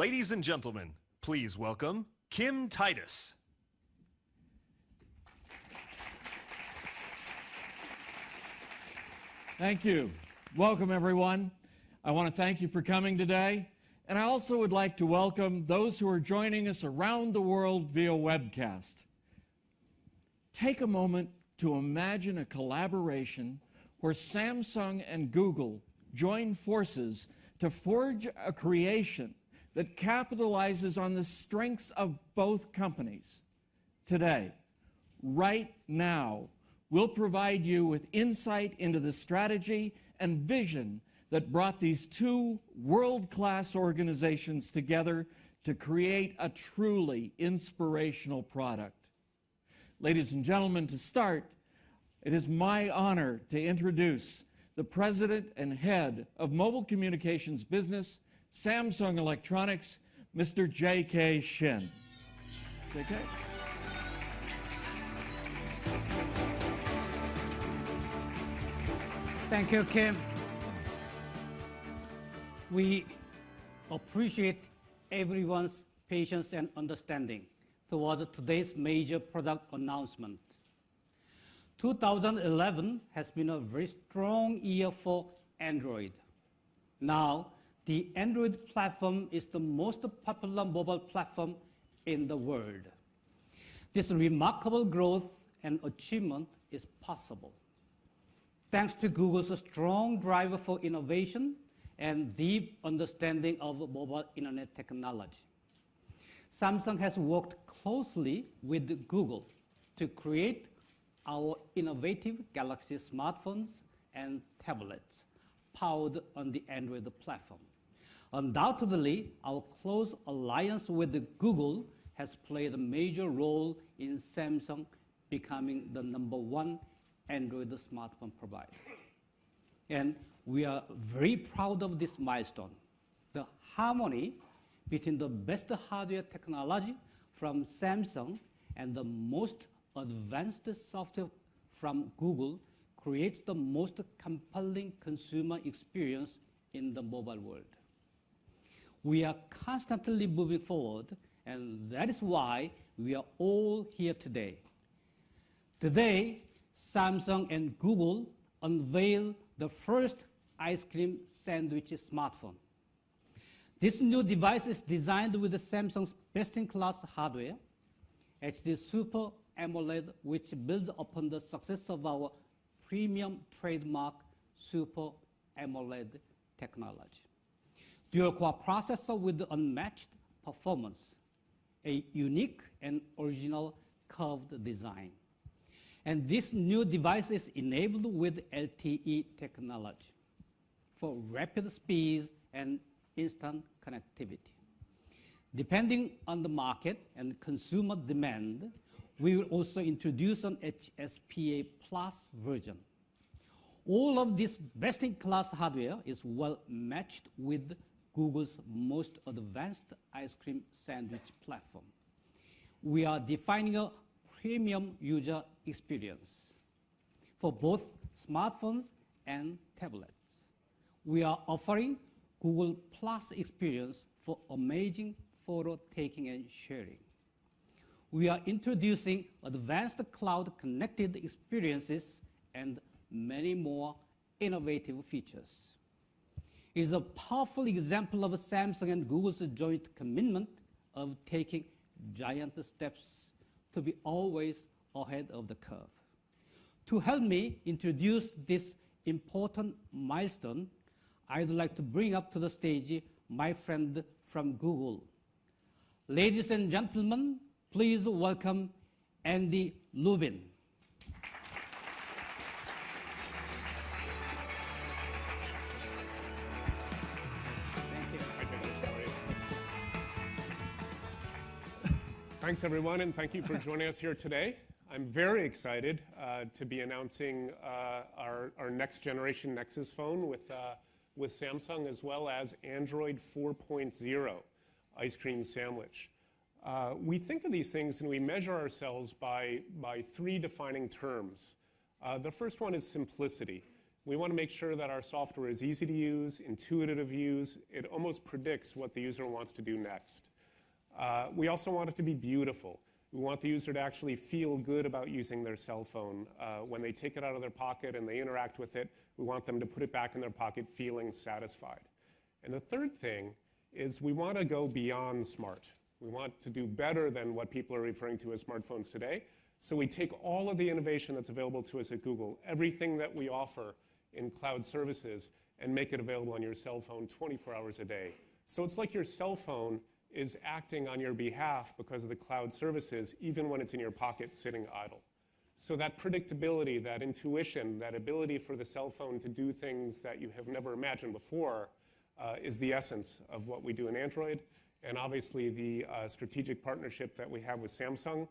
Ladies and gentlemen, please welcome Kim Titus. Thank you. Welcome, everyone. I want to thank you for coming today. And I also would like to welcome those who are joining us around the world via webcast. Take a moment to imagine a collaboration where Samsung and Google join forces to forge a creation that capitalizes on the strengths of both companies. Today, right now, we'll provide you with insight into the strategy and vision that brought these two world-class organizations together to create a truly inspirational product. Ladies and gentlemen, to start, it is my honor to introduce the President and Head of Mobile Communications Business, Samsung Electronics, Mr. J.K. Shin. J.K.? Thank you, Kim. We appreciate everyone's patience and understanding towards today's major product announcement. 2011 has been a very strong year for Android. Now, the Android platform is the most popular mobile platform in the world. This remarkable growth and achievement is possible thanks to Google's strong driver for innovation and deep understanding of mobile internet technology. Samsung has worked closely with Google to create our innovative Galaxy smartphones and tablets powered on the Android platform. Undoubtedly, our close alliance with Google has played a major role in Samsung becoming the number one Android smartphone provider. And we are very proud of this milestone. The harmony between the best hardware technology from Samsung and the most advanced software from Google creates the most compelling consumer experience in the mobile world. We are constantly moving forward, and that is why we are all here today. Today, Samsung and Google unveil the first ice cream sandwich smartphone. This new device is designed with Samsung's best-in-class hardware, HD Super AMOLED, which builds upon the success of our premium trademark Super AMOLED technology. Dual-core processor with unmatched performance, a unique and original curved design. And this new device is enabled with LTE technology for rapid speeds and instant connectivity. Depending on the market and consumer demand, we will also introduce an HSPA Plus version. All of this best-in-class hardware is well matched with Google's most advanced ice cream sandwich platform. We are defining a premium user experience for both smartphones and tablets we are offering Google Plus experience for amazing photo taking and sharing. We are introducing advanced cloud connected experiences and many more innovative features. Is a powerful example of Samsung and Google's joint commitment of taking giant steps to be always ahead of the curve. To help me introduce this important milestone, I'd like to bring up to the stage my friend from Google. Ladies and gentlemen, please welcome Andy Rubin. Thanks, everyone, and thank you for joining us here today. I'm very excited uh, to be announcing uh, our, next generation Nexus phone with uh, with Samsung as well as Android 4.0 ice cream sandwich. We think of these things and we measure ourselves by, by three defining terms. The first one is simplicity. We want to make sure that our software is easy to use, intuitive to use. It almost predicts what the user wants to do next. Uh, we also want it to be beautiful. We want the user to actually feel good about using their cell phone. Uh, when they take it out of their pocket and they interact with it, we want them to put it back in their pocket feeling satisfied. And the third thing is we want to go beyond smart. We want to do better than what people are referring to as smartphones today. So we take all of the innovation that's available to us at Google, everything that we offer in cloud services, and make it available on your cell phone 24 hours a day. So it's like your cell phone is acting on your behalf because of the cloud services, even when it's in your pocket sitting idle. So that predictability, that intuition, that ability for the cell phone to do things that you have never imagined before uh, is the essence of what we do in Android. And obviously the uh, strategic partnership that we have with Samsung.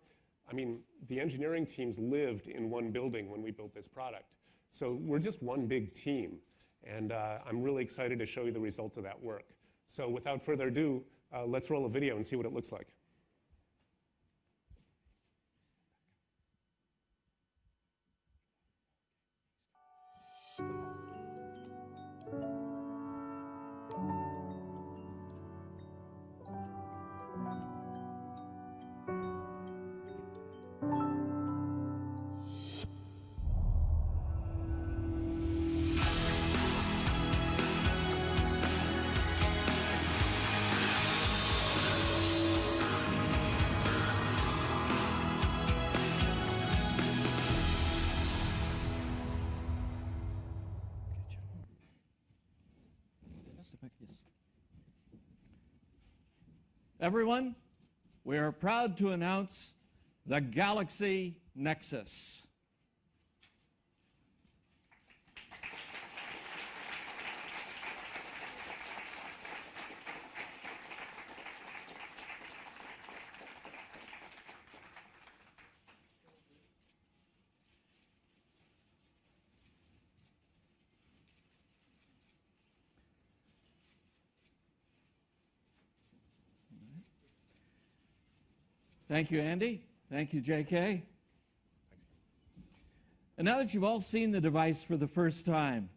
I mean, the engineering teams lived in one building when we built this product. So we're just one big team. And uh, I'm really excited to show you the result of that work. So without further ado, uh, let's roll a video and see what it looks like. Everyone, we are proud to announce the Galaxy Nexus. Thank you, Andy. Thank you, JK. And now that you've all seen the device for the first time,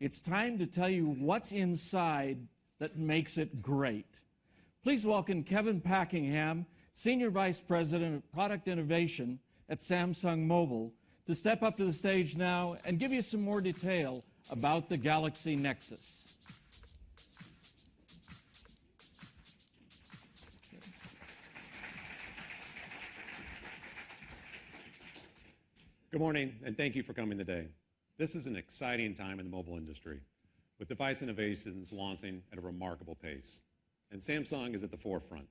it's time to tell you what's inside that makes it great. Please welcome Kevin Packingham, Senior Vice President of Product Innovation at Samsung Mobile, to step up to the stage now and give you some more detail about the Galaxy Nexus. Good morning, and thank you for coming today. This is an exciting time in the mobile industry, with device innovations launching at a remarkable pace. And Samsung is at the forefront.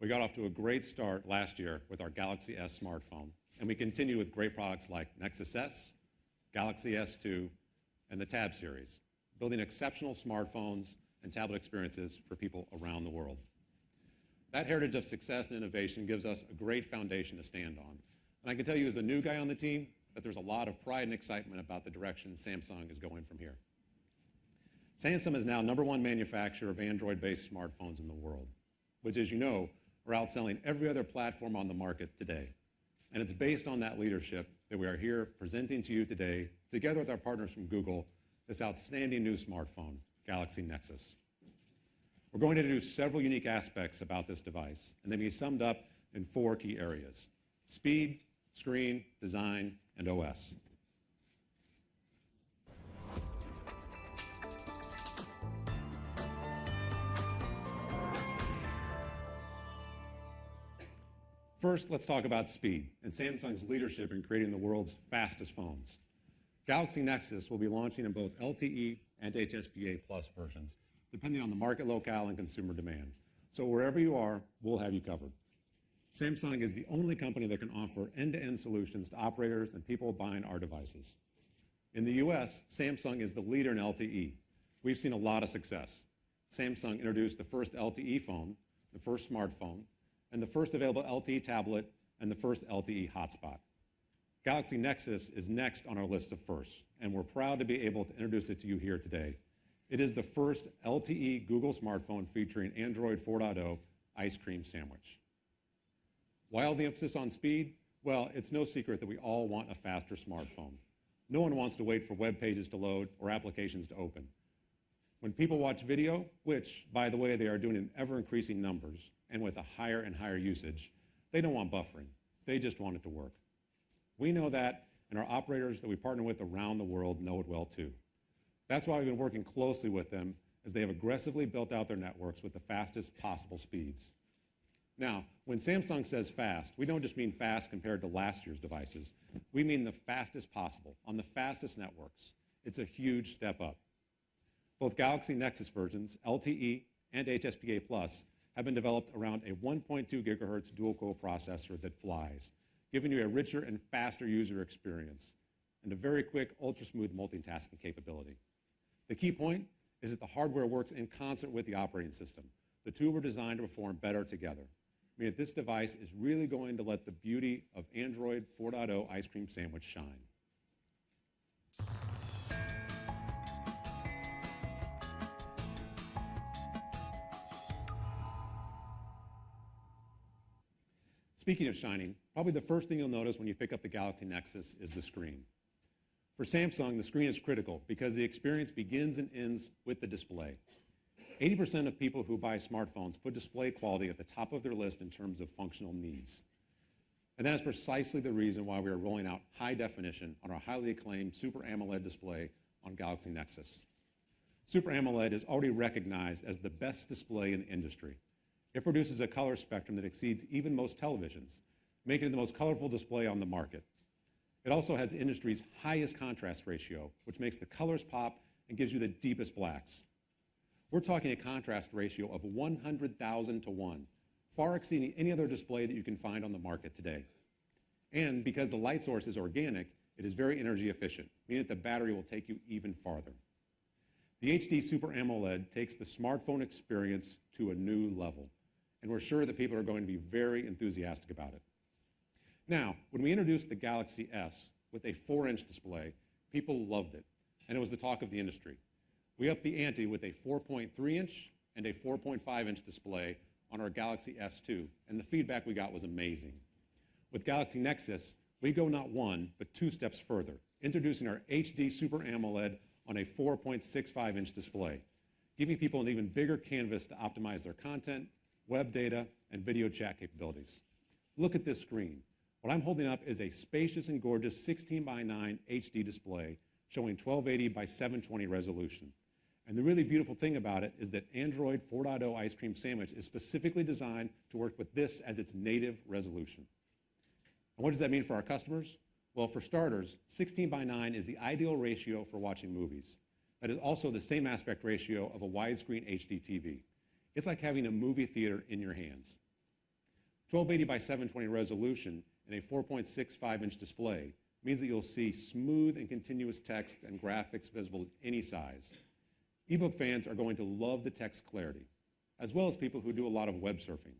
We got off to a great start last year with our Galaxy S smartphone, and we continue with great products like Nexus S, Galaxy S2, and the Tab series, building exceptional smartphones and tablet experiences for people around the world. That heritage of success and innovation gives us a great foundation to stand on and I can tell you as a new guy on the team that there's a lot of pride and excitement about the direction Samsung is going from here. Samsung is now number one manufacturer of Android-based smartphones in the world, which, as you know, are outselling every other platform on the market today. And it's based on that leadership that we are here presenting to you today, together with our partners from Google, this outstanding new smartphone, Galaxy Nexus. We're going to introduce several unique aspects about this device, and they can be summed up in four key areas. Speed, screen, design, and OS. First, let's talk about speed and Samsung's leadership in creating the world's fastest phones. Galaxy Nexus will be launching in both LTE and HSPA Plus versions, depending on the market locale and consumer demand. So wherever you are, we'll have you covered. Samsung is the only company that can offer end-to-end solutions to operators and people buying our devices. In the US, Samsung is the leader in LTE. We've seen a lot of success. Samsung introduced the first LTE phone, the first smartphone, and the first available LTE tablet, and the first LTE hotspot. Galaxy Nexus is next on our list of firsts, and we're proud to be able to introduce it to you here today. It is the first LTE Google smartphone featuring Android 4.0 ice cream sandwich. Why all the emphasis on speed? Well, it's no secret that we all want a faster smartphone. No one wants to wait for web pages to load or applications to open. When people watch video, which, by the way, they are doing in ever increasing numbers and with a higher and higher usage, they don't want buffering. They just want it to work. We know that, and our operators that we partner with around the world know it well too. That's why we've been working closely with them as they have aggressively built out their networks with the fastest possible speeds. Now, when Samsung says fast, we don't just mean fast compared to last year's devices. We mean the fastest possible on the fastest networks. It's a huge step up. Both Galaxy Nexus versions, LTE and HSPA Plus, have been developed around a 1.2 gigahertz dual-core processor that flies, giving you a richer and faster user experience and a very quick, ultra-smooth multitasking capability. The key point is that the hardware works in concert with the operating system. The two were designed to perform better together, meaning mean, this device is really going to let the beauty of Android 4.0 ice cream sandwich shine. Speaking of shining, probably the first thing you'll notice when you pick up the Galaxy Nexus is the screen. For Samsung, the screen is critical because the experience begins and ends with the display. 80% of people who buy smartphones put display quality at the top of their list in terms of functional needs. And that is precisely the reason why we are rolling out high definition on our highly acclaimed Super AMOLED display on Galaxy Nexus. Super AMOLED is already recognized as the best display in the industry. It produces a color spectrum that exceeds even most televisions, making it the most colorful display on the market. It also has the industry's highest contrast ratio, which makes the colors pop and gives you the deepest blacks. We're talking a contrast ratio of 100,000 to 1, far exceeding any other display that you can find on the market today. And because the light source is organic, it is very energy efficient, meaning that the battery will take you even farther. The HD Super AMOLED takes the smartphone experience to a new level, and we're sure that people are going to be very enthusiastic about it. Now, when we introduced the Galaxy S with a 4-inch display, people loved it, and it was the talk of the industry. We upped the ante with a 4.3-inch and a 4.5-inch display on our Galaxy S2, and the feedback we got was amazing. With Galaxy Nexus, we go not one, but two steps further, introducing our HD Super AMOLED on a 4.65-inch display, giving people an even bigger canvas to optimize their content, web data, and video chat capabilities. Look at this screen. What I'm holding up is a spacious and gorgeous 16 by 9 HD display showing 1280 by 720 resolution. And the really beautiful thing about it is that Android 4.0 Ice Cream Sandwich is specifically designed to work with this as its native resolution. And what does that mean for our customers? Well, for starters, 16 by 9 is the ideal ratio for watching movies. That is also the same aspect ratio of a widescreen HD TV. It's like having a movie theater in your hands. 1280 by 720 resolution and a 4.65 inch display means that you'll see smooth and continuous text and graphics visible at any size. Ebook fans are going to love the text clarity, as well as people who do a lot of web surfing.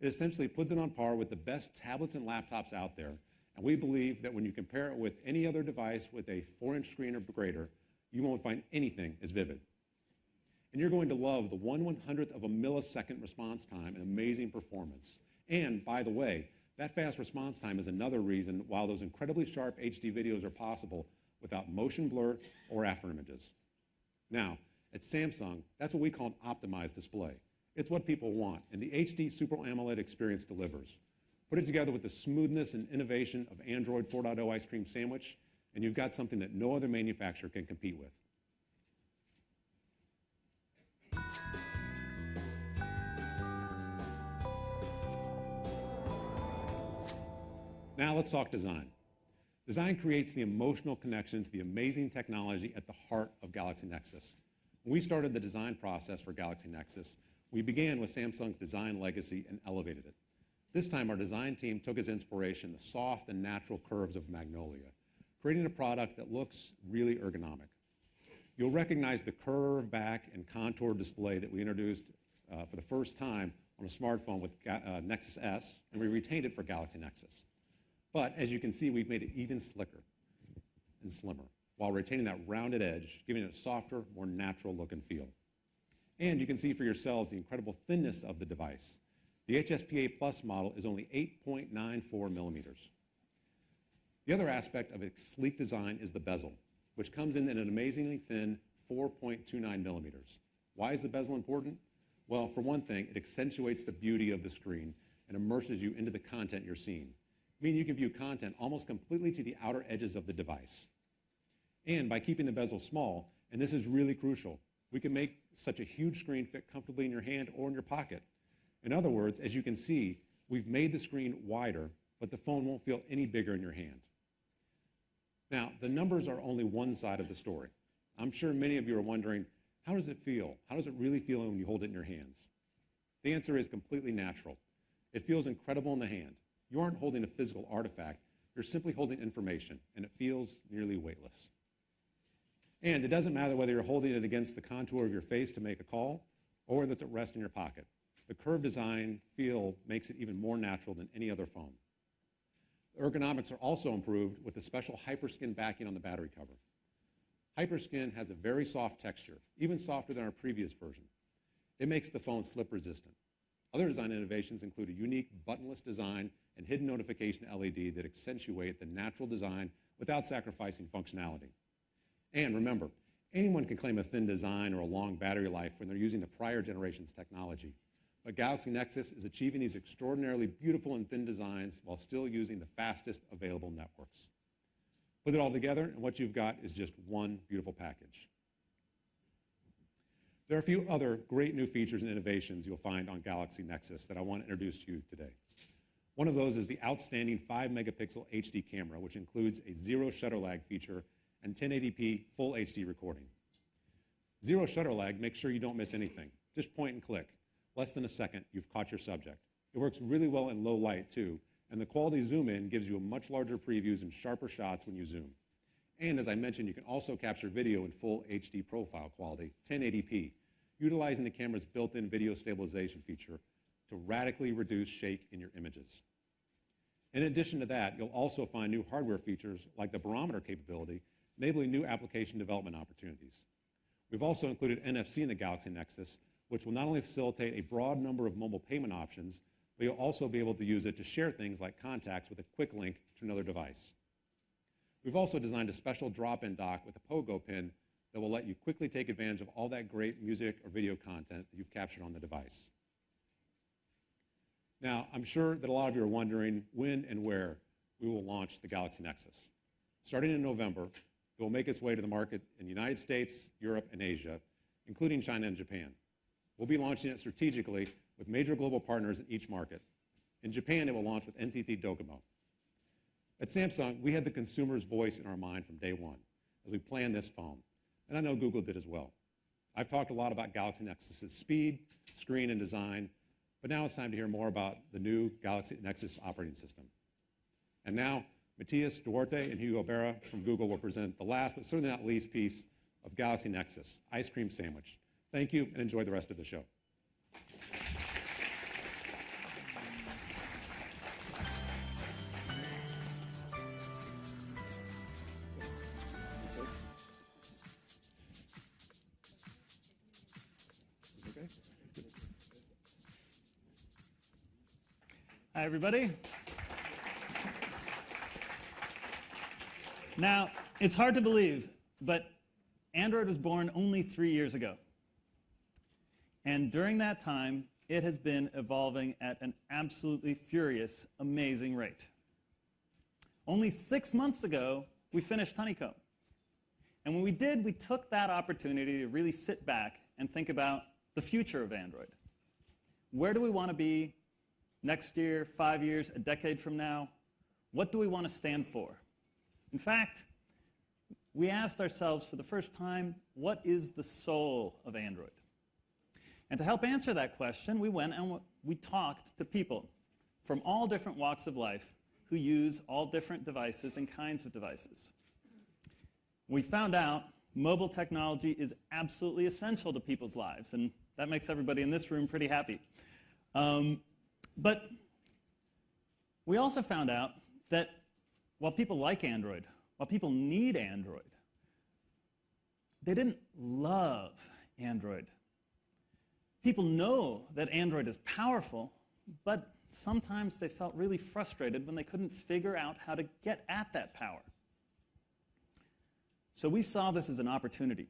It essentially puts it on par with the best tablets and laptops out there, and we believe that when you compare it with any other device with a 4-inch screen or greater, you won't find anything as vivid. And you're going to love the 1 100th of a millisecond response time and amazing performance. And by the way, that fast response time is another reason why those incredibly sharp HD videos are possible without motion blur or after images. Now, at Samsung, that's what we call an optimized display. It's what people want, and the HD Super AMOLED experience delivers. Put it together with the smoothness and innovation of Android 4.0 Ice Cream Sandwich, and you've got something that no other manufacturer can compete with. Now let's talk design. Design creates the emotional connection to the amazing technology at the heart of Galaxy Nexus. When we started the design process for Galaxy Nexus, we began with Samsung's design legacy and elevated it. This time, our design team took as inspiration the soft and natural curves of Magnolia, creating a product that looks really ergonomic. You'll recognize the curve back and contour display that we introduced uh, for the first time on a smartphone with uh, Nexus S, and we retained it for Galaxy Nexus. But as you can see, we've made it even slicker and slimmer while retaining that rounded edge, giving it a softer, more natural look and feel. And you can see for yourselves the incredible thinness of the device. The HSPA Plus model is only 8.94 millimeters. The other aspect of its sleek design is the bezel, which comes in at an amazingly thin 4.29 millimeters. Why is the bezel important? Well, for one thing, it accentuates the beauty of the screen and immerses you into the content you're seeing, meaning you can view content almost completely to the outer edges of the device. And by keeping the bezel small, and this is really crucial, we can make such a huge screen fit comfortably in your hand or in your pocket. In other words, as you can see, we've made the screen wider, but the phone won't feel any bigger in your hand. Now, the numbers are only one side of the story. I'm sure many of you are wondering, how does it feel? How does it really feel when you hold it in your hands? The answer is completely natural. It feels incredible in the hand. You aren't holding a physical artifact, you're simply holding information, and it feels nearly weightless. And it doesn't matter whether you're holding it against the contour of your face to make a call or that's at rest in your pocket. The curved design feel makes it even more natural than any other phone. The ergonomics are also improved with the special Hyperskin backing on the battery cover. Hyperskin has a very soft texture, even softer than our previous version. It makes the phone slip resistant. Other design innovations include a unique buttonless design and hidden notification LED that accentuate the natural design without sacrificing functionality. And remember, anyone can claim a thin design or a long battery life when they're using the prior generation's technology. But Galaxy Nexus is achieving these extraordinarily beautiful and thin designs while still using the fastest available networks. Put it all together, and what you've got is just one beautiful package. There are a few other great new features and innovations you'll find on Galaxy Nexus that I want to introduce to you today. One of those is the outstanding 5 megapixel HD camera, which includes a zero shutter lag feature and 1080p full HD recording. Zero shutter lag makes sure you don't miss anything. Just point and click. Less than a second, you've caught your subject. It works really well in low light, too, and the quality zoom in gives you a much larger previews and sharper shots when you zoom. And as I mentioned, you can also capture video in full HD profile quality, 1080p, utilizing the camera's built-in video stabilization feature to radically reduce shake in your images. In addition to that, you'll also find new hardware features like the barometer capability, enabling new application development opportunities. We've also included NFC in the Galaxy Nexus, which will not only facilitate a broad number of mobile payment options, but you'll also be able to use it to share things like contacts with a quick link to another device. We've also designed a special drop-in dock with a pogo pin that will let you quickly take advantage of all that great music or video content that you've captured on the device. Now, I'm sure that a lot of you are wondering when and where we will launch the Galaxy Nexus. Starting in November, it will make its way to the market in the United States, Europe, and Asia, including China and Japan. We'll be launching it strategically with major global partners in each market. In Japan, it will launch with NTT Docomo. At Samsung, we had the consumer's voice in our mind from day one as we planned this phone, and I know Google did as well. I've talked a lot about Galaxy Nexus's speed, screen, and design, but now it's time to hear more about the new Galaxy Nexus operating system. And now, Matias Duarte and Hugo Barra from Google will present the last, but certainly not least piece of Galaxy Nexus, Ice Cream Sandwich. Thank you, and enjoy the rest of the show. Hi, everybody. Now, it's hard to believe, but Android was born only three years ago. And during that time, it has been evolving at an absolutely furious, amazing rate. Only six months ago, we finished Honeycomb. And when we did, we took that opportunity to really sit back and think about the future of Android. Where do we want to be next year, five years, a decade from now? What do we want to stand for? In fact, we asked ourselves for the first time, what is the soul of Android? And to help answer that question, we went and we talked to people from all different walks of life who use all different devices and kinds of devices. We found out mobile technology is absolutely essential to people's lives, and that makes everybody in this room pretty happy. Um, but we also found out that while people like Android, while people need Android, they didn't love Android. People know that Android is powerful, but sometimes they felt really frustrated when they couldn't figure out how to get at that power. So we saw this as an opportunity.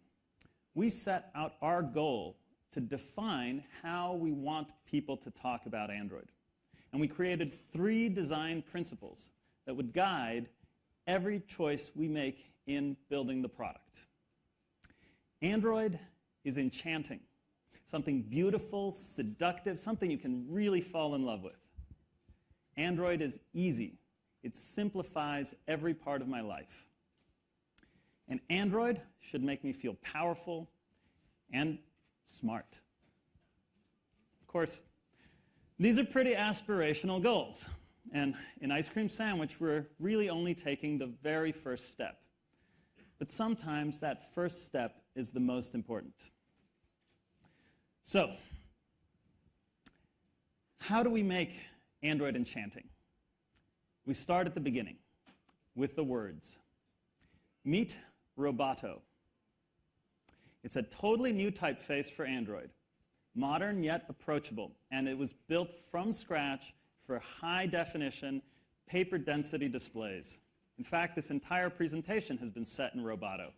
We set out our goal to define how we want people to talk about Android. And we created three design principles that would guide every choice we make in building the product. Android is enchanting, something beautiful, seductive, something you can really fall in love with. Android is easy. It simplifies every part of my life. And Android should make me feel powerful and smart. Of course, these are pretty aspirational goals. And in Ice Cream Sandwich, we're really only taking the very first step. But sometimes that first step is the most important. So, how do we make Android enchanting? We start at the beginning with the words. Meet Roboto. It's a totally new typeface for Android, modern yet approachable, and it was built from scratch for high definition, paper density displays. In fact, this entire presentation has been set in Roboto.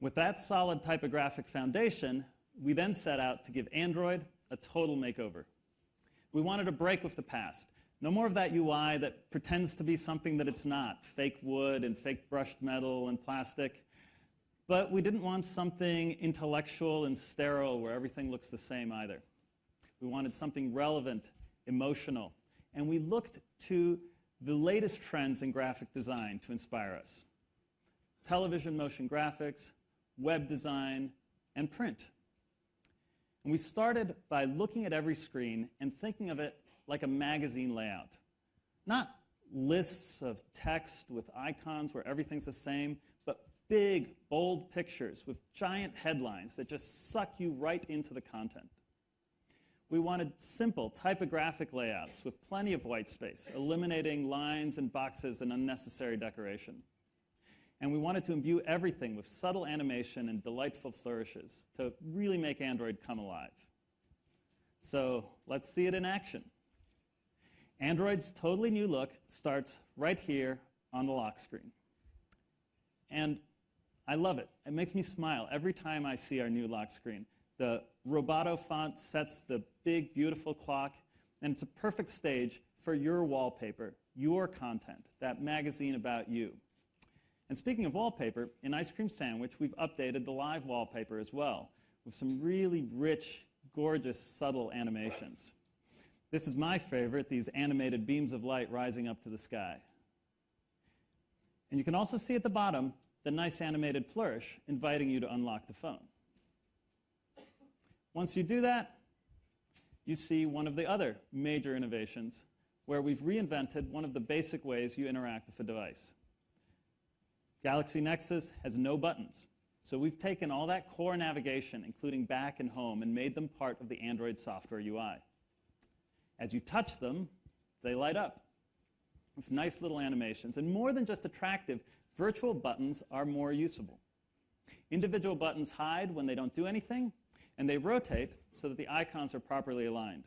With that solid typographic foundation, we then set out to give Android a total makeover. We wanted to break with the past. No more of that UI that pretends to be something that it's not, fake wood and fake brushed metal and plastic. But we didn't want something intellectual and sterile where everything looks the same either. We wanted something relevant, emotional, and we looked to the latest trends in graphic design to inspire us. Television motion graphics, web design, and print. And we started by looking at every screen and thinking of it like a magazine layout. Not lists of text with icons where everything's the same, but big, bold pictures with giant headlines that just suck you right into the content. We wanted simple typographic layouts with plenty of white space, eliminating lines and boxes and unnecessary decoration. And we wanted to imbue everything with subtle animation and delightful flourishes to really make Android come alive. So let's see it in action. Android's totally new look starts right here on the lock screen. And I love it. It makes me smile every time I see our new lock screen. The Roboto font sets the big, beautiful clock, and it's a perfect stage for your wallpaper, your content, that magazine about you. And speaking of wallpaper, in Ice Cream Sandwich, we've updated the live wallpaper as well with some really rich, gorgeous, subtle animations. This is my favorite, these animated beams of light rising up to the sky. And you can also see at the bottom the nice animated flourish inviting you to unlock the phone. Once you do that, you see one of the other major innovations where we've reinvented one of the basic ways you interact with a device. Galaxy Nexus has no buttons. So we've taken all that core navigation, including back and home, and made them part of the Android software UI. As you touch them, they light up with nice little animations. And more than just attractive, Virtual buttons are more usable. Individual buttons hide when they don't do anything, and they rotate so that the icons are properly aligned.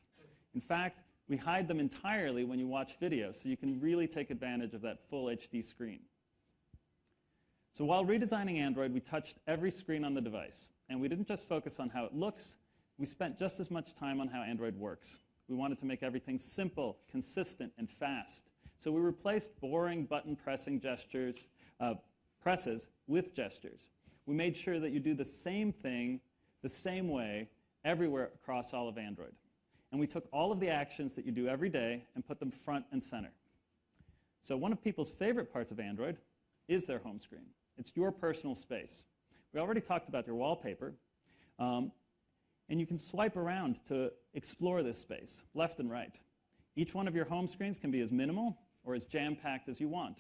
In fact, we hide them entirely when you watch video, so you can really take advantage of that full HD screen. So while redesigning Android, we touched every screen on the device. And we didn't just focus on how it looks, we spent just as much time on how Android works. We wanted to make everything simple, consistent, and fast. So we replaced boring button pressing gestures uh, presses with gestures. We made sure that you do the same thing the same way everywhere across all of Android. And we took all of the actions that you do every day and put them front and center. So one of people's favorite parts of Android is their home screen. It's your personal space. We already talked about your wallpaper. Um, and you can swipe around to explore this space, left and right. Each one of your home screens can be as minimal or as jam-packed as you want.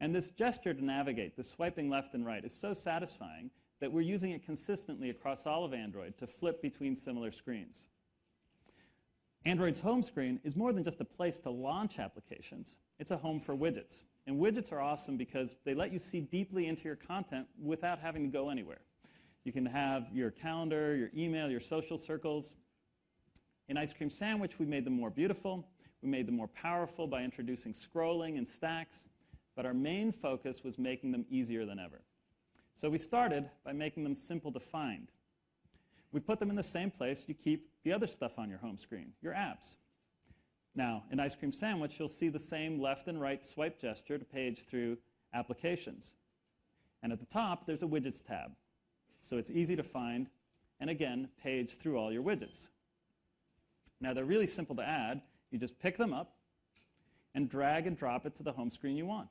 And this gesture to navigate, the swiping left and right, is so satisfying that we're using it consistently across all of Android to flip between similar screens. Android's home screen is more than just a place to launch applications. It's a home for widgets. And widgets are awesome because they let you see deeply into your content without having to go anywhere. You can have your calendar, your email, your social circles. In Ice Cream Sandwich, we made them more beautiful. We made them more powerful by introducing scrolling and stacks. But our main focus was making them easier than ever. So we started by making them simple to find. We put them in the same place you keep the other stuff on your home screen, your apps. Now, in Ice Cream Sandwich, you'll see the same left and right swipe gesture to page through applications. And at the top, there's a Widgets tab. So it's easy to find, and again, page through all your widgets. Now, they're really simple to add. You just pick them up and drag and drop it to the home screen you want.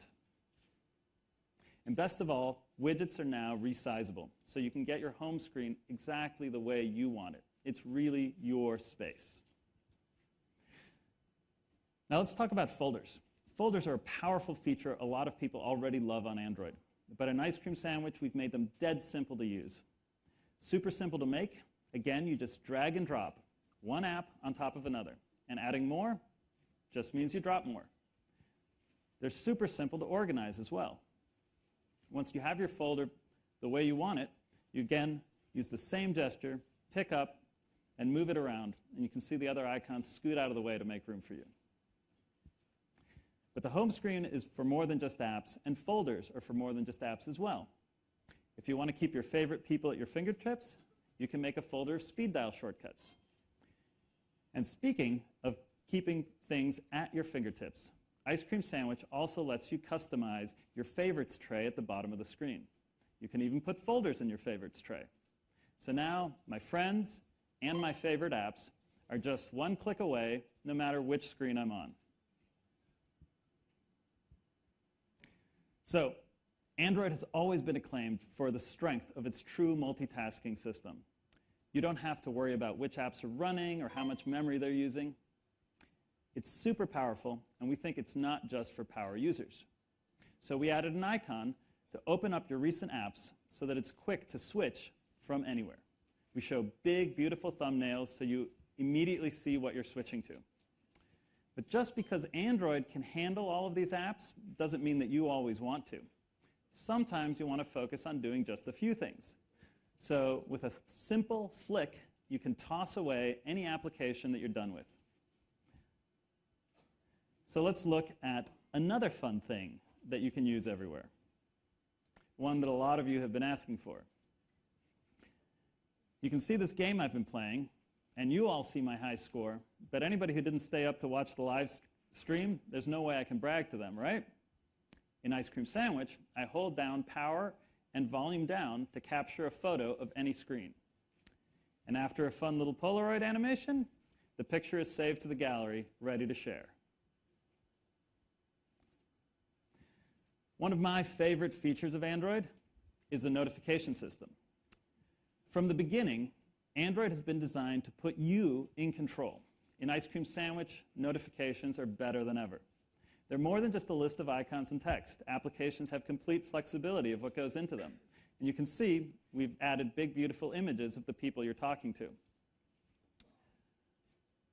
And best of all, widgets are now resizable, so you can get your home screen exactly the way you want it. It's really your space. Now let's talk about folders. Folders are a powerful feature a lot of people already love on Android. But in Ice Cream Sandwich, we've made them dead simple to use. Super simple to make. Again, you just drag and drop one app on top of another. And adding more just means you drop more. They're super simple to organize as well. Once you have your folder the way you want it, you again use the same gesture, pick up, and move it around. And you can see the other icons scoot out of the way to make room for you. But the home screen is for more than just apps, and folders are for more than just apps as well. If you want to keep your favorite people at your fingertips, you can make a folder of speed dial shortcuts. And speaking of keeping things at your fingertips, Ice Cream Sandwich also lets you customize your favorites tray at the bottom of the screen. You can even put folders in your favorites tray. So now my friends and my favorite apps are just one click away no matter which screen I'm on. So Android has always been acclaimed for the strength of its true multitasking system. You don't have to worry about which apps are running or how much memory they're using. It's super powerful, and we think it's not just for power users. So we added an icon to open up your recent apps so that it's quick to switch from anywhere. We show big, beautiful thumbnails so you immediately see what you're switching to. But just because Android can handle all of these apps doesn't mean that you always want to. Sometimes you want to focus on doing just a few things. So with a simple flick, you can toss away any application that you're done with. So let's look at another fun thing that you can use everywhere. One that a lot of you have been asking for. You can see this game I've been playing, and you all see my high score, but anybody who didn't stay up to watch the live stream, there's no way I can brag to them, right? In Ice Cream Sandwich, I hold down power and volume down to capture a photo of any screen. And after a fun little Polaroid animation, the picture is saved to the gallery, ready to share. One of my favorite features of Android is the notification system. From the beginning, Android has been designed to put you in control. In Ice Cream Sandwich, notifications are better than ever. They're more than just a list of icons and text. Applications have complete flexibility of what goes into them. And you can see we've added big, beautiful images of the people you're talking to.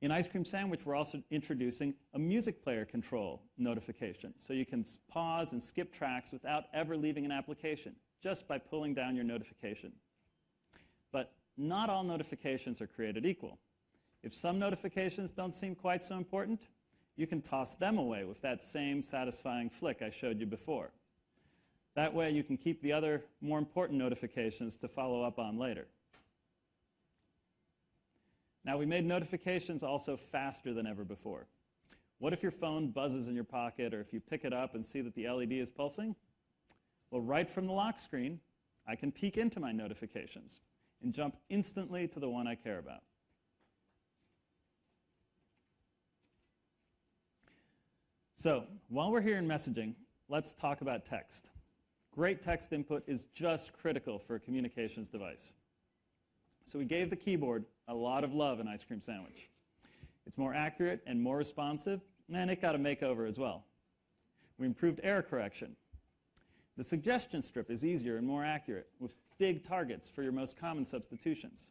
In Ice Cream Sandwich, we're also introducing a music player control notification. So you can pause and skip tracks without ever leaving an application, just by pulling down your notification. But not all notifications are created equal. If some notifications don't seem quite so important, you can toss them away with that same satisfying flick I showed you before. That way you can keep the other more important notifications to follow up on later. Now we made notifications also faster than ever before. What if your phone buzzes in your pocket or if you pick it up and see that the LED is pulsing? Well, right from the lock screen, I can peek into my notifications and jump instantly to the one I care about. So while we're here in messaging, let's talk about text. Great text input is just critical for a communications device. So we gave the keyboard a lot of love in Ice Cream Sandwich. It's more accurate and more responsive, and it got a makeover as well. We improved error correction. The suggestion strip is easier and more accurate, with big targets for your most common substitutions.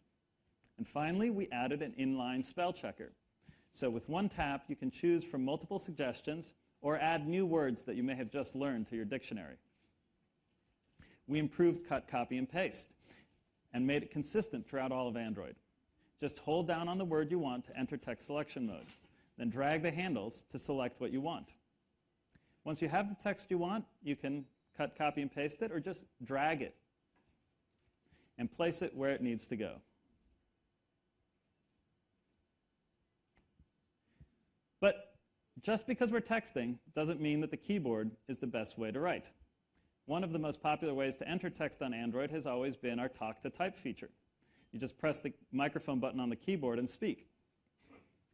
And finally, we added an inline spell checker. So with one tap, you can choose from multiple suggestions or add new words that you may have just learned to your dictionary. We improved cut, copy, and paste and made it consistent throughout all of Android. Just hold down on the word you want to enter text selection mode. Then drag the handles to select what you want. Once you have the text you want, you can cut, copy, and paste it, or just drag it and place it where it needs to go. But just because we're texting doesn't mean that the keyboard is the best way to write. One of the most popular ways to enter text on Android has always been our talk to type feature. You just press the microphone button on the keyboard and speak.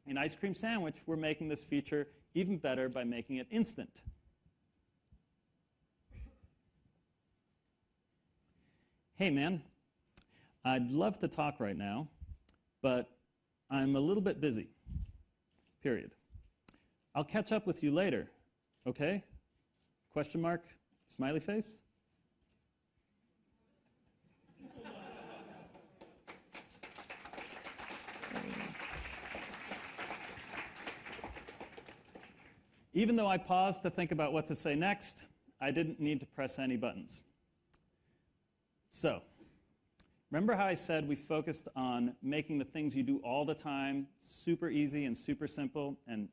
In Ice Cream Sandwich, we're making this feature even better by making it instant. Hey man, I'd love to talk right now, but I'm a little bit busy. Period. I'll catch up with you later, okay? Question mark, smiley face? Even though I paused to think about what to say next, I didn't need to press any buttons. So, remember how I said we focused on making the things you do all the time super easy and super simple and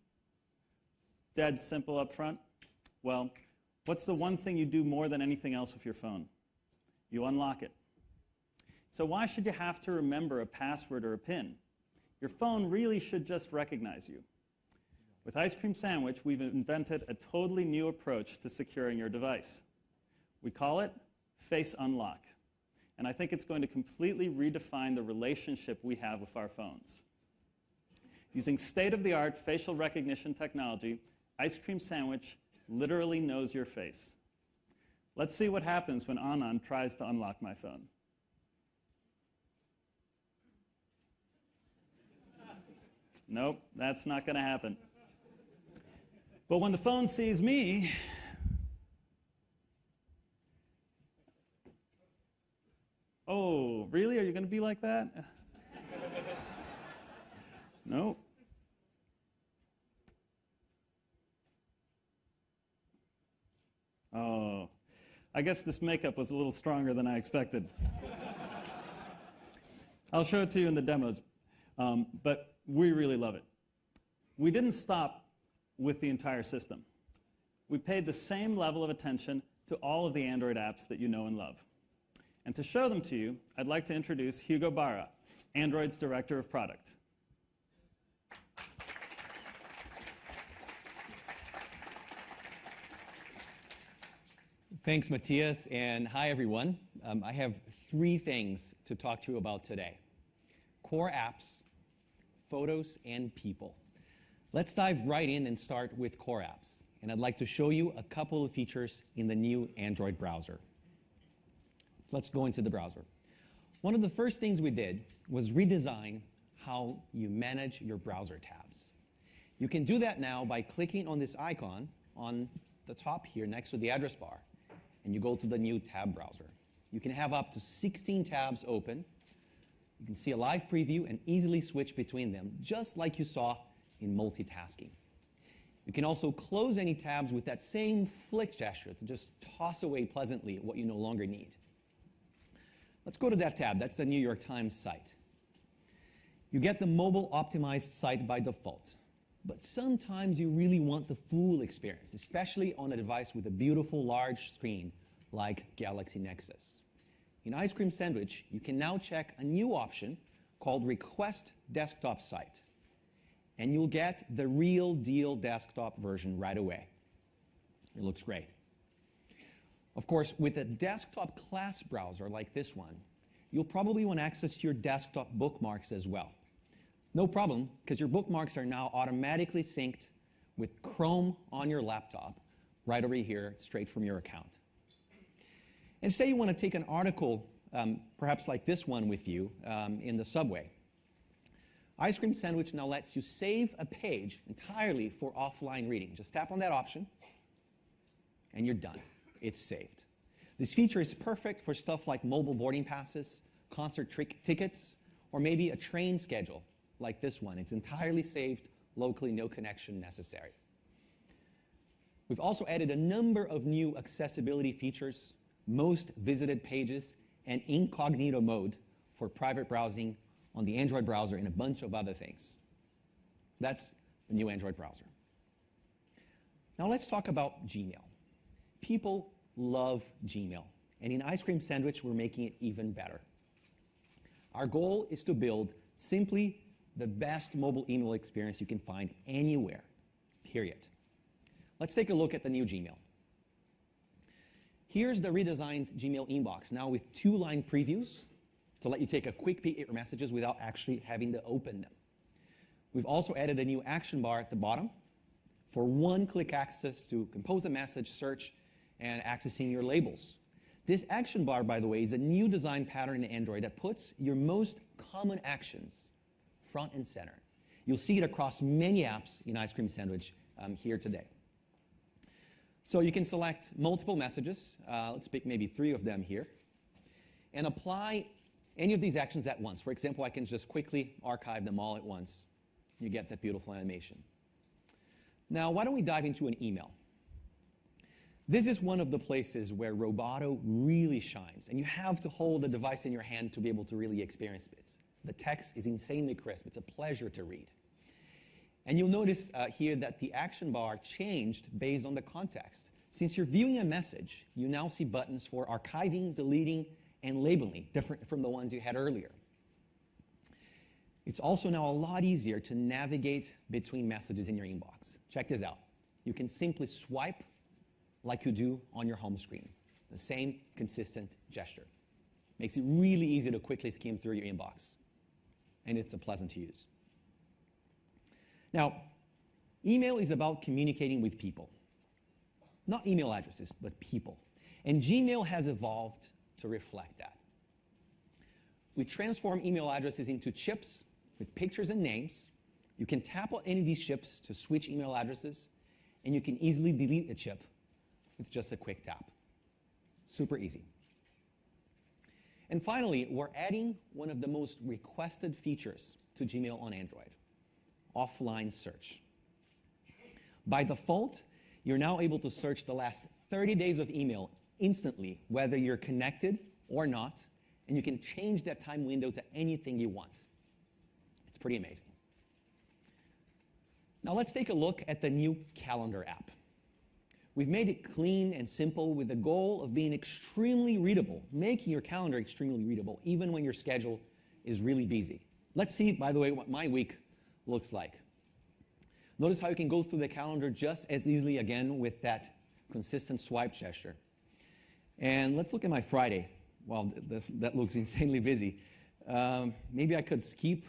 dead simple up front? Well, what's the one thing you do more than anything else with your phone? You unlock it. So why should you have to remember a password or a PIN? Your phone really should just recognize you. With Ice Cream Sandwich, we've invented a totally new approach to securing your device. We call it Face Unlock. And I think it's going to completely redefine the relationship we have with our phones. Using state-of-the-art facial recognition technology, Ice Cream Sandwich literally knows your face. Let's see what happens when Anand tries to unlock my phone. Nope, that's not going to happen. But when the phone sees me, oh, really? Are you going to be like that? nope. Oh, I guess this makeup was a little stronger than I expected. I'll show it to you in the demos, um, but we really love it. We didn't stop with the entire system. We paid the same level of attention to all of the Android apps that you know and love. And to show them to you, I'd like to introduce Hugo Barra, Android's Director of Product. Thanks, Matias, and hi, everyone. Um, I have three things to talk to you about today. Core apps, photos, and people. Let's dive right in and start with core apps. And I'd like to show you a couple of features in the new Android browser. Let's go into the browser. One of the first things we did was redesign how you manage your browser tabs. You can do that now by clicking on this icon on the top here next to the address bar, and you go to the new tab browser. You can have up to 16 tabs open. You can see a live preview and easily switch between them, just like you saw in multitasking. You can also close any tabs with that same flick gesture to just toss away pleasantly what you no longer need. Let's go to that tab. That's the New York Times site. You get the mobile optimized site by default. But sometimes you really want the full experience, especially on a device with a beautiful large screen like Galaxy Nexus. In Ice Cream Sandwich, you can now check a new option called Request Desktop Site. And you'll get the real deal desktop version right away. It looks great. Of course, with a desktop class browser like this one, you'll probably want access to your desktop bookmarks as well. No problem, because your bookmarks are now automatically synced with Chrome on your laptop, right over here, straight from your account. And say you want to take an article, um, perhaps like this one with you, um, in the subway. Ice Cream Sandwich now lets you save a page entirely for offline reading. Just tap on that option, and you're done. It's saved. This feature is perfect for stuff like mobile boarding passes, concert tickets, or maybe a train schedule like this one. It's entirely saved locally, no connection necessary. We've also added a number of new accessibility features, most visited pages, and incognito mode for private browsing on the Android browser, and a bunch of other things. That's the new Android browser. Now let's talk about Gmail. People love Gmail, and in Ice Cream Sandwich, we're making it even better. Our goal is to build simply the best mobile email experience you can find anywhere, period. Let's take a look at the new Gmail. Here's the redesigned Gmail inbox, now with two-line previews to let you take a quick peek at your messages without actually having to open them. We've also added a new action bar at the bottom for one-click access to compose a message, search, and accessing your labels. This action bar, by the way, is a new design pattern in Android that puts your most common actions front and center. You'll see it across many apps in Ice Cream Sandwich um, here today. So you can select multiple messages. Uh, let's pick maybe three of them here. And apply any of these actions at once. For example, I can just quickly archive them all at once. You get that beautiful animation. Now, why don't we dive into an email? This is one of the places where Roboto really shines, and you have to hold the device in your hand to be able to really experience it. The text is insanely crisp. It's a pleasure to read. And you'll notice uh, here that the action bar changed based on the context. Since you're viewing a message, you now see buttons for archiving, deleting, and labeling, different from the ones you had earlier. It's also now a lot easier to navigate between messages in your inbox. Check this out. You can simply swipe like you do on your home screen. The same consistent gesture. Makes it really easy to quickly skim through your inbox. And it's a pleasant to use. Now, email is about communicating with people. Not email addresses, but people. And Gmail has evolved to reflect that. We transform email addresses into chips with pictures and names. You can tap on any of these chips to switch email addresses, and you can easily delete a chip with just a quick tap. Super easy. And finally, we're adding one of the most requested features to Gmail on Android, offline search. By default, you're now able to search the last 30 days of email instantly, whether you're connected or not, and you can change that time window to anything you want. It's pretty amazing. Now let's take a look at the new calendar app. We've made it clean and simple with the goal of being extremely readable, making your calendar extremely readable, even when your schedule is really busy. Let's see, by the way, what my week looks like. Notice how you can go through the calendar just as easily again with that consistent swipe gesture. And let's look at my Friday. Well, this, that looks insanely busy. Um, maybe I could skip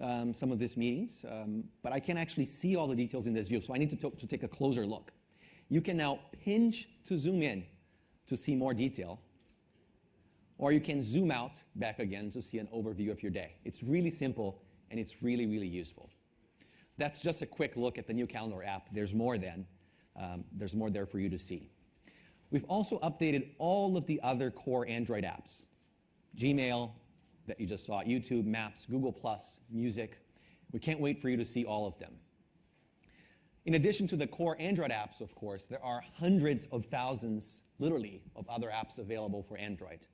um, some of these meetings, um, but I can actually see all the details in this view, so I need to, to take a closer look. You can now pinch to zoom in to see more detail, or you can zoom out back again to see an overview of your day. It's really simple, and it's really, really useful. That's just a quick look at the new calendar app. There's more then. Um, there's more there for you to see. We've also updated all of the other core Android apps. Gmail, that you just saw, YouTube, Maps, Google+, Music. We can't wait for you to see all of them. In addition to the core Android apps, of course, there are hundreds of thousands, literally, of other apps available for Android.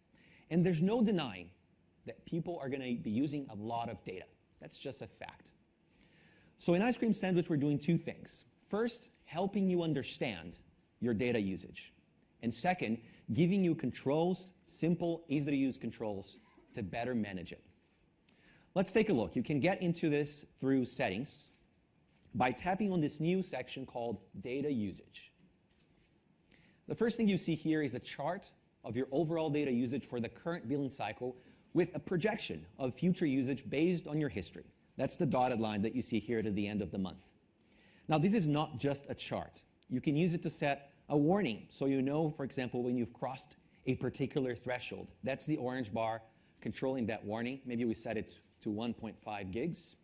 And there's no denying that people are going to be using a lot of data. That's just a fact. So in Ice Cream Sandwich, we're doing two things. First, helping you understand your data usage. And second, giving you controls, simple, easy to use controls to better manage it. Let's take a look. You can get into this through settings by tapping on this new section called data usage. The first thing you see here is a chart of your overall data usage for the current billing cycle with a projection of future usage based on your history. That's the dotted line that you see here to the end of the month. Now, this is not just a chart. You can use it to set a warning so you know, for example, when you've crossed a particular threshold. That's the orange bar controlling that warning. Maybe we set it to 1.5 gigs.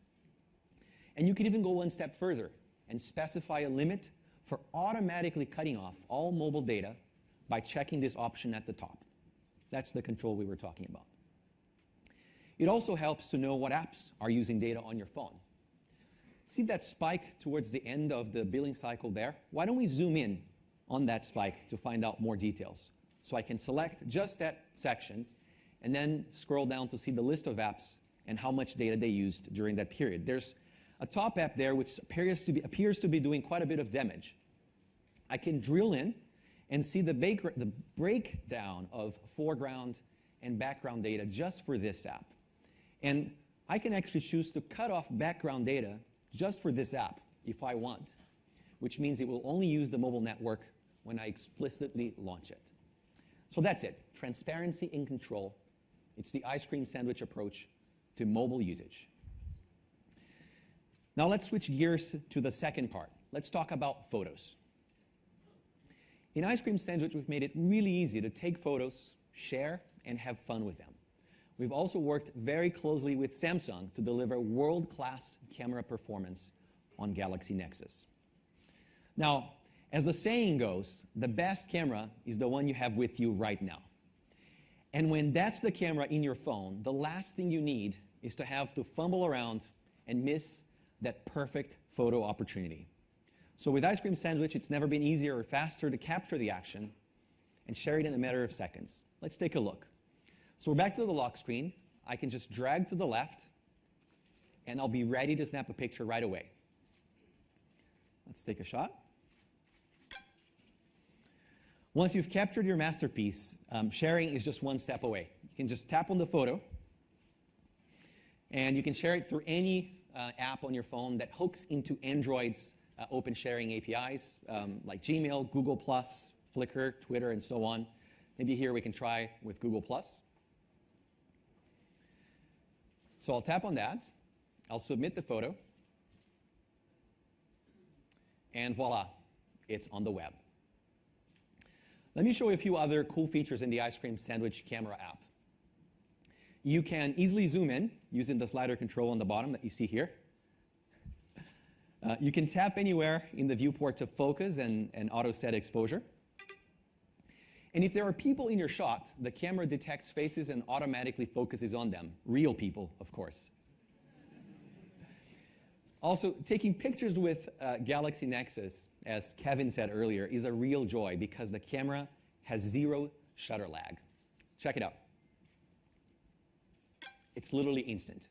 And you can even go one step further and specify a limit for automatically cutting off all mobile data by checking this option at the top. That's the control we were talking about. It also helps to know what apps are using data on your phone. See that spike towards the end of the billing cycle there? Why don't we zoom in on that spike to find out more details? So I can select just that section and then scroll down to see the list of apps and how much data they used during that period. There's a top app there which appears to be, appears to be doing quite a bit of damage. I can drill in and see the, the breakdown of foreground and background data just for this app. And I can actually choose to cut off background data just for this app if I want, which means it will only use the mobile network when I explicitly launch it. So that's it, transparency in control. It's the ice cream sandwich approach to mobile usage. Now let's switch gears to the second part. Let's talk about photos. In Ice Cream Sandwich, we've made it really easy to take photos, share, and have fun with them. We've also worked very closely with Samsung to deliver world-class camera performance on Galaxy Nexus. Now, as the saying goes, the best camera is the one you have with you right now. And when that's the camera in your phone, the last thing you need is to have to fumble around and miss that perfect photo opportunity. So with Ice Cream Sandwich, it's never been easier or faster to capture the action and share it in a matter of seconds. Let's take a look. So we're back to the lock screen. I can just drag to the left, and I'll be ready to snap a picture right away. Let's take a shot. Once you've captured your masterpiece, um, sharing is just one step away. You can just tap on the photo, and you can share it through any uh, app on your phone that hooks into Android's uh, open sharing APIs, um, like Gmail, Google+, Flickr, Twitter, and so on. Maybe here we can try with Google+. So I'll tap on that. I'll submit the photo. And voila, it's on the web. Let me show you a few other cool features in the Ice Cream Sandwich Camera app. You can easily zoom in using the slider control on the bottom that you see here. Uh, you can tap anywhere in the viewport to focus and, and auto set exposure. And if there are people in your shot, the camera detects faces and automatically focuses on them. Real people, of course. also, taking pictures with uh, Galaxy Nexus, as Kevin said earlier, is a real joy because the camera has zero shutter lag. Check it out. It's literally instant.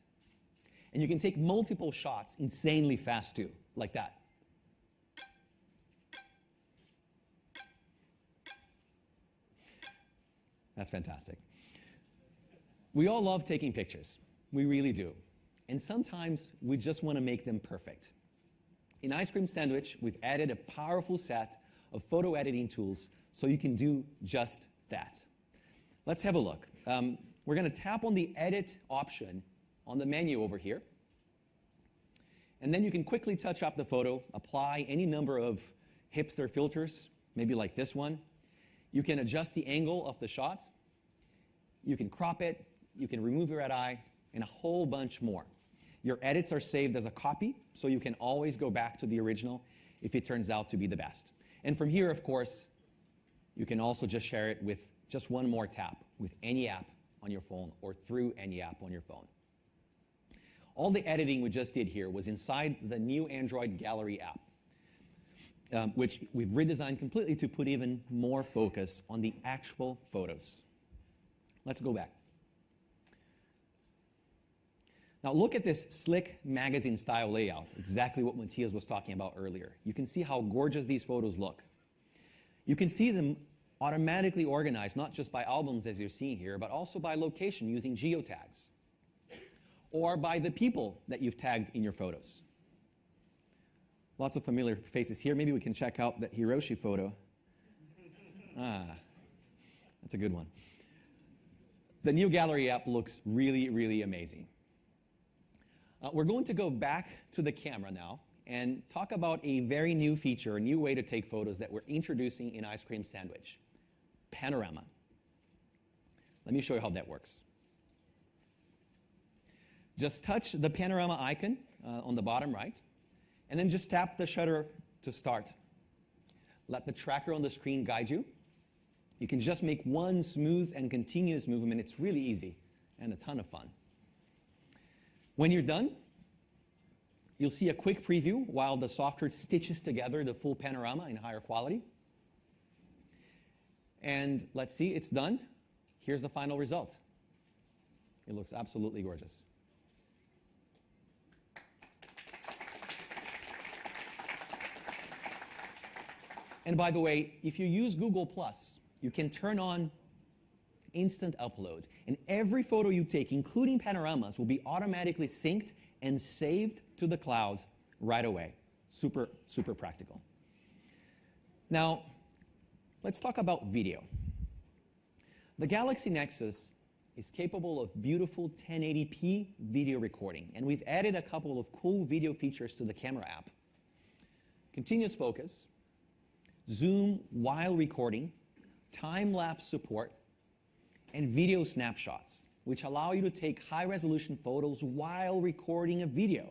And you can take multiple shots insanely fast too, like that. That's fantastic. We all love taking pictures. We really do. And sometimes we just want to make them perfect. In Ice Cream Sandwich, we've added a powerful set of photo editing tools so you can do just that. Let's have a look. Um, we're going to tap on the Edit option on the menu over here. And then you can quickly touch up the photo, apply any number of hipster filters, maybe like this one. You can adjust the angle of the shot. You can crop it. You can remove your red eye, and a whole bunch more. Your edits are saved as a copy, so you can always go back to the original if it turns out to be the best. And from here, of course, you can also just share it with just one more tap with any app on your phone or through any app on your phone. All the editing we just did here was inside the new Android Gallery app, um, which we've redesigned completely to put even more focus on the actual photos. Let's go back. Now look at this slick magazine style layout, exactly what Matias was talking about earlier. You can see how gorgeous these photos look. You can see them automatically organized, not just by albums as you're seeing here, but also by location using geotags, or by the people that you've tagged in your photos. Lots of familiar faces here. Maybe we can check out that Hiroshi photo. Ah, that's a good one. The new gallery app looks really, really amazing. Uh, we're going to go back to the camera now and talk about a very new feature, a new way to take photos that we're introducing in Ice Cream Sandwich, Panorama. Let me show you how that works. Just touch the panorama icon uh, on the bottom right, and then just tap the shutter to start. Let the tracker on the screen guide you. You can just make one smooth and continuous movement. It's really easy and a ton of fun. When you're done, you'll see a quick preview while the software stitches together the full panorama in higher quality. And let's see, it's done. Here's the final result. It looks absolutely gorgeous. And by the way, if you use Google Plus, you can turn on instant upload. And every photo you take, including panoramas, will be automatically synced and saved to the cloud right away. Super, super practical. Now, let's talk about video. The Galaxy Nexus is capable of beautiful 1080p video recording, and we've added a couple of cool video features to the camera app. Continuous focus, zoom while recording, time-lapse support, and video snapshots, which allow you to take high-resolution photos while recording a video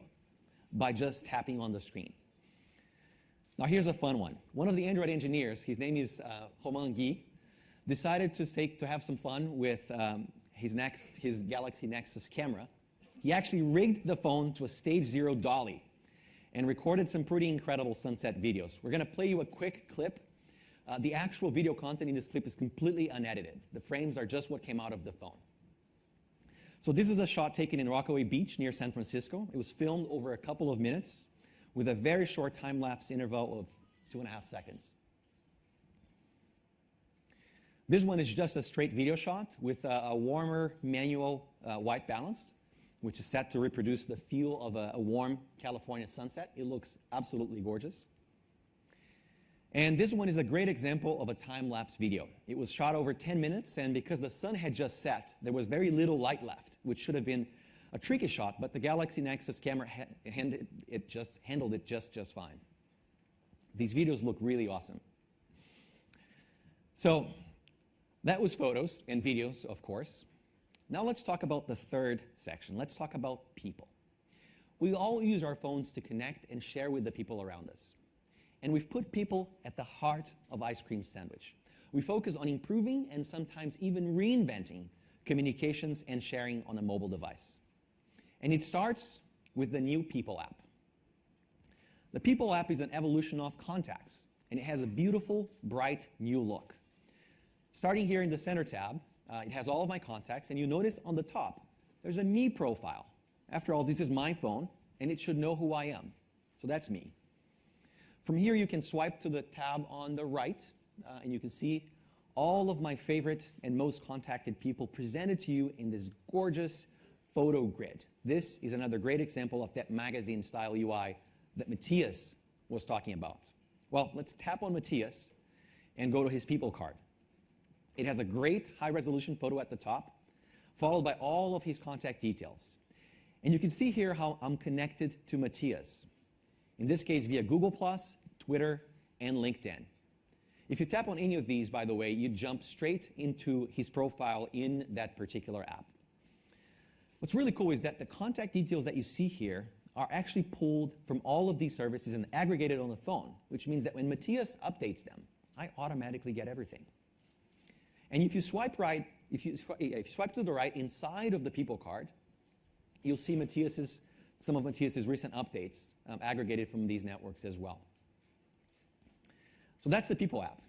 by just tapping on the screen. Now here's a fun one. One of the Android engineers, his name is uh, Romain decided to, take, to have some fun with um, his, next, his Galaxy Nexus camera. He actually rigged the phone to a stage zero dolly and recorded some pretty incredible sunset videos. We're going to play you a quick clip. Uh, the actual video content in this clip is completely unedited. The frames are just what came out of the phone. So this is a shot taken in Rockaway Beach near San Francisco. It was filmed over a couple of minutes with a very short time-lapse interval of two and a half seconds. This one is just a straight video shot with a, a warmer manual uh, white balance, which is set to reproduce the feel of a, a warm California sunset. It looks absolutely gorgeous. And this one is a great example of a time-lapse video. It was shot over 10 minutes, and because the sun had just set, there was very little light left, which should have been a tricky shot, but the Galaxy Nexus camera it just handled it just, just fine. These videos look really awesome. So that was photos and videos, of course. Now let's talk about the third section. Let's talk about people. We all use our phones to connect and share with the people around us. And we've put people at the heart of Ice Cream Sandwich. We focus on improving and sometimes even reinventing communications and sharing on a mobile device. And it starts with the new People app. The People app is an evolution of Contacts, and it has a beautiful, bright, new look. Starting here in the center tab, uh, it has all of my contacts, and you notice on the top, there's a me profile. After all, this is my phone, and it should know who I am. So that's me. From here, you can swipe to the tab on the right, uh, and you can see all of my favorite and most contacted people presented to you in this gorgeous photo grid. This is another great example of that magazine-style UI that Matias was talking about. Well, let's tap on Matias and go to his people card. It has a great high-resolution photo at the top, followed by all of his contact details. And you can see here how I'm connected to Matias in this case via Google+, Twitter, and LinkedIn. If you tap on any of these, by the way, you jump straight into his profile in that particular app. What's really cool is that the contact details that you see here are actually pulled from all of these services and aggregated on the phone, which means that when Matias updates them, I automatically get everything. And if you swipe right, if you, if you swipe to the right inside of the people card, you'll see Matias's some of Matias's recent updates um, aggregated from these networks as well. So that's the People app.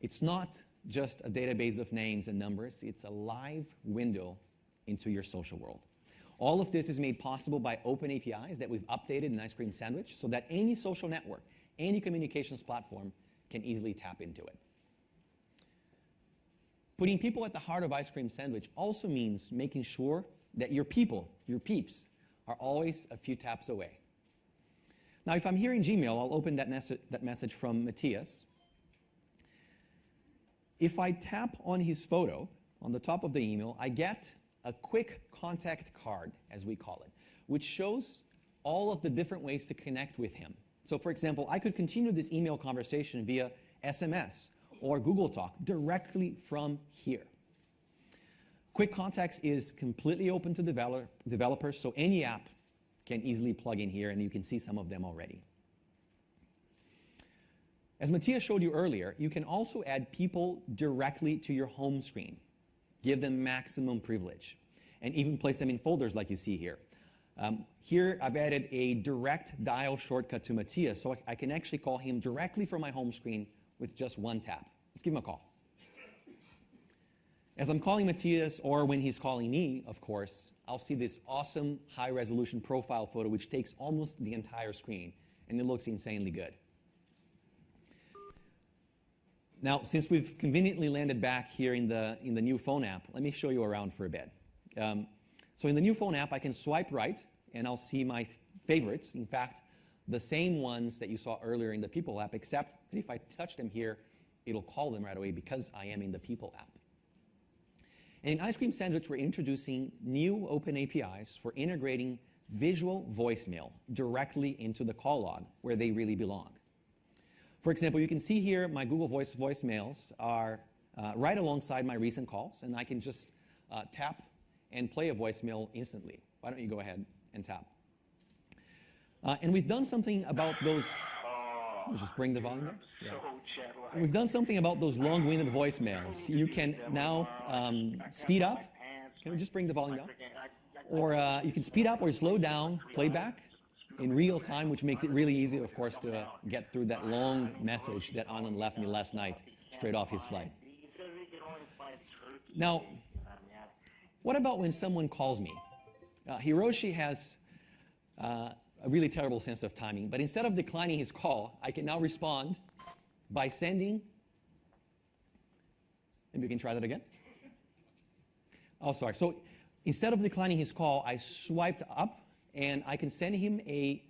It's not just a database of names and numbers, it's a live window into your social world. All of this is made possible by open APIs that we've updated in Ice Cream Sandwich so that any social network, any communications platform can easily tap into it. Putting people at the heart of Ice Cream Sandwich also means making sure that your people, your peeps, are always a few taps away. Now, if I'm here in Gmail, I'll open that, that message from Matias. If I tap on his photo on the top of the email, I get a quick contact card, as we call it, which shows all of the different ways to connect with him. So for example, I could continue this email conversation via SMS or Google Talk directly from here. Quick Contacts is completely open to develop, developers, so any app can easily plug in here, and you can see some of them already. As Matias showed you earlier, you can also add people directly to your home screen, give them maximum privilege, and even place them in folders like you see here. Um, here, I've added a direct dial shortcut to Matias, so I, I can actually call him directly from my home screen with just one tap. Let's give him a call. As I'm calling Matias, or when he's calling me, of course, I'll see this awesome high-resolution profile photo which takes almost the entire screen, and it looks insanely good. Now, since we've conveniently landed back here in the, in the new phone app, let me show you around for a bit. Um, so in the new phone app, I can swipe right, and I'll see my favorites. In fact, the same ones that you saw earlier in the People app, except that if I touch them here, it'll call them right away because I am in the People app. And in Ice Cream Sandwich, we're introducing new open APIs for integrating visual voicemail directly into the call log where they really belong. For example, you can see here my Google Voice voicemails are uh, right alongside my recent calls, and I can just uh, tap and play a voicemail instantly. Why don't you go ahead and tap? Uh, and we've done something about those. I'll just bring the volume up. Yeah. We've done something about those long-winded voicemails. You can now um, speed up. Can we just bring the volume down? Or uh, you can speed up or slow down playback in real time, which makes it really easy, of course, to uh, get through that long message that Anand left me last night, straight off his flight. Now, what about when someone calls me? Uh, Hiroshi has uh, a really terrible sense of timing, but instead of declining his call, I can now respond by sending. Maybe we can try that again. Oh, sorry. So instead of declining his call, I swiped up and I can send him a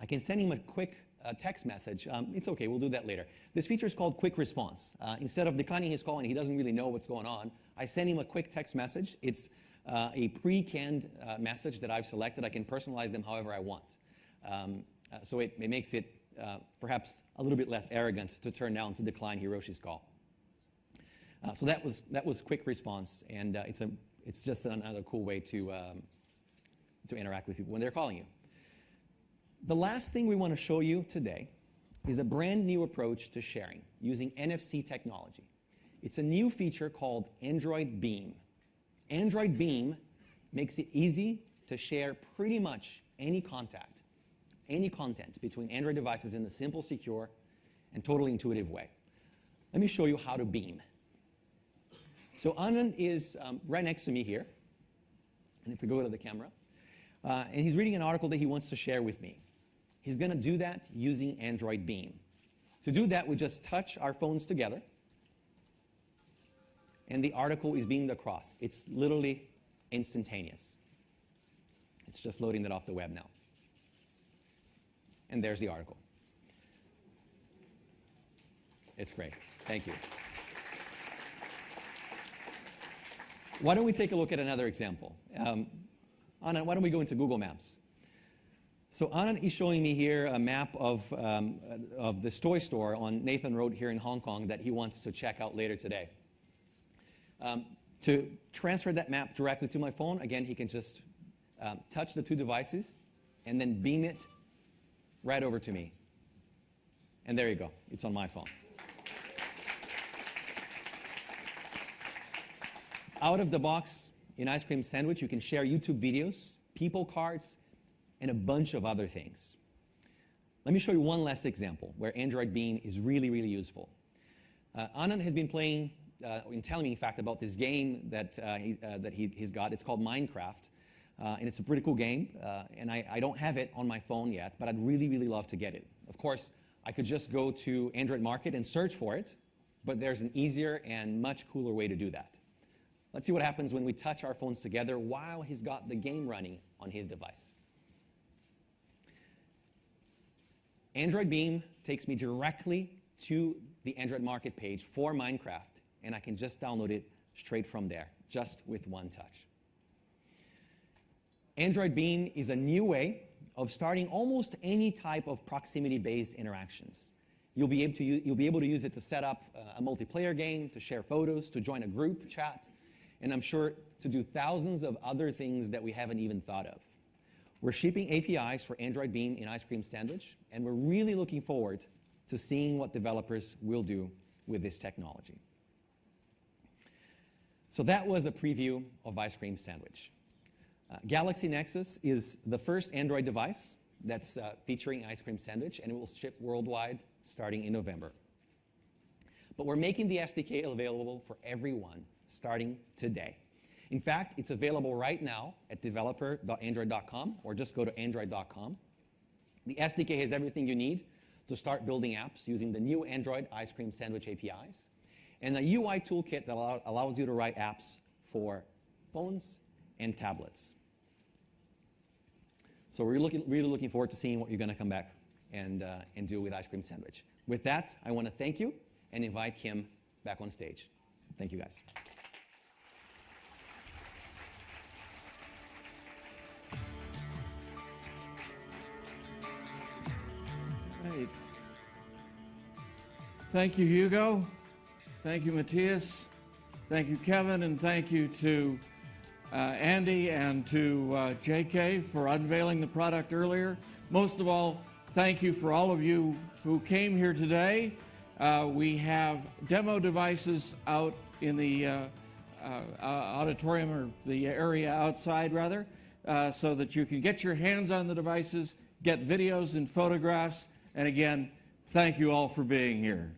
I can send him a quick uh, text message. Um, it's okay, we'll do that later. This feature is called quick response. Uh, instead of declining his call and he doesn't really know what's going on, I send him a quick text message. It's uh, a pre-canned uh, message that I've selected. I can personalize them however I want. Um, uh, so it, it, makes it uh, perhaps a little bit less arrogant to turn down to decline Hiroshi's call. so that was, that was quick response, and it's, a, it's just another cool way to, um, to interact with people when they're calling you. The last thing we want to show you today is a brand new approach to sharing using NFC technology. It's a new feature called Android Beam. Android Beam makes it easy to share pretty much any contact, any content between Android devices in a simple, secure, and totally intuitive way. Let me show you how to beam. So Anand is um, right next to me here. And if we go to the camera, uh, and he's reading an article that he wants to share with me. He's going to do that using Android Beam. To do that, we just touch our phones together, and the article is beamed across. It's literally instantaneous. It's just loading that off the web now. And there's the article. It's great. Thank you. Why don't we take a look at another example? Um, Anand, why don't we go into Google Maps? So Anand is showing me here a map of, um, of this toy store on Nathan Road here in Hong Kong that he wants to check out later today. Um, to transfer that map directly to my phone, again, he can just um, touch the two devices and then beam it right over to me. And there you go. It's on my phone. Out of the box, in Ice Cream Sandwich, you can share YouTube videos, people cards, and a bunch of other things. Let me show you one last example where Android Beam is really, really useful. Uh, Anand has been playing, uh, and telling me, in fact, about this game that, uh, he, uh, that he, has got. It's called Minecraft, uh, and it's a pretty cool game. Uh, and I, I don't have it on my phone yet, but I'd really, really love to get it. Of course, I could just go to Android Market and search for it, but there's an easier and much cooler way to do that. Let's see what happens when we touch our phones together while he's got the game running on his device. Android Beam takes me directly to the Android Market page for Minecraft, and I can just download it straight from there, just with one touch. Android Beam is a new way of starting almost any type of proximity-based interactions. You'll be, able to use, you'll be able to use it to set up uh, a multiplayer game, to share photos, to join a group chat, and I'm sure to do thousands of other things that we haven't even thought of. We're shipping APIs for Android Beam in Ice Cream Sandwich, and we're really looking forward to seeing what developers will do with this technology. So that was a preview of Ice Cream Sandwich. Uh, Galaxy Nexus is the first Android device that's uh, featuring Ice Cream Sandwich, and it will ship worldwide starting in November. But we're making the SDK available for everyone starting today. In fact, it's available right now at developer.android.com or just go to android.com. The SDK has everything you need to start building apps using the new Android Ice Cream Sandwich APIs, and a UI toolkit that allows you to write apps for phones and tablets. So we're looking, really looking forward to seeing what you're going to come back and, uh, and do with Ice Cream Sandwich. With that, I want to thank you and invite Kim back on stage. Thank you, guys. Thank you, Hugo. Thank you, Matias. Thank you, Kevin, and thank you to uh, Andy and to uh, JK for unveiling the product earlier. Most of all, thank you for all of you who came here today. Uh, we have demo devices out in the uh, uh, uh, auditorium or the area outside, rather, so that you can get your hands on the devices, get videos and photographs. And again, thank you all for being here.